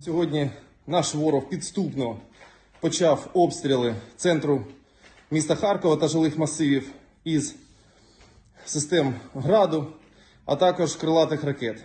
Сьогодні наш ворог підступно почав обстріли центру міста Харкова та жилих масивів із систем граду, а також крилатих ракет.